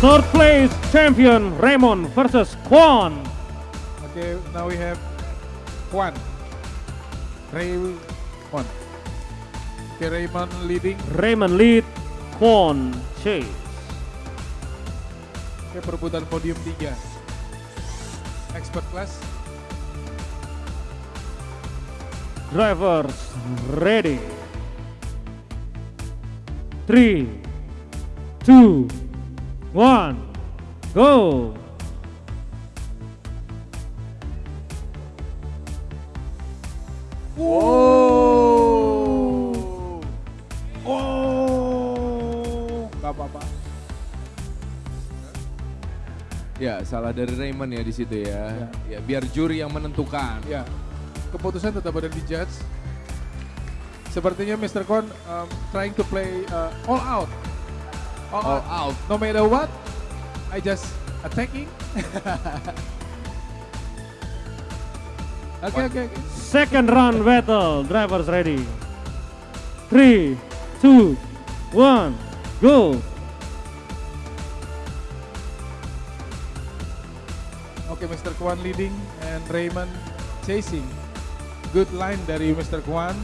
Third place champion Raymond versus Kwon. Okay, now we have Kwan. Ray Kwan. Okay, Raymond leading. Raymond lead, Kwon chase. Oke, perebutan podium 3. Expert class. Drivers ready. Three, two, one, go. Oh. Oh. Gak apa-apa. Ya, salah dari Raymond ya di situ ya. Ya. Ya, biar juri yang menentukan. Ya, keputusan tetap ada di judge. Sepertinya Mr. Kwan um, trying to play uh, all out. All, All out. out. No matter what, I just attacking. Oke, oke, oke. Second round battle, drivers ready. Three, two, one, go. Oke, Mr. Kwan leading and Raymond chasing. Good line dari Mr. Kwan.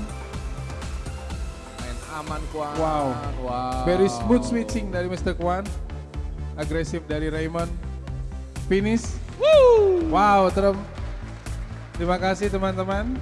Main aman kuat. Wow. Wow. Very smooth switching dari Mr. Kwan. Agresif dari Raymond. Finish. Wow, terem. Terima kasih teman-teman.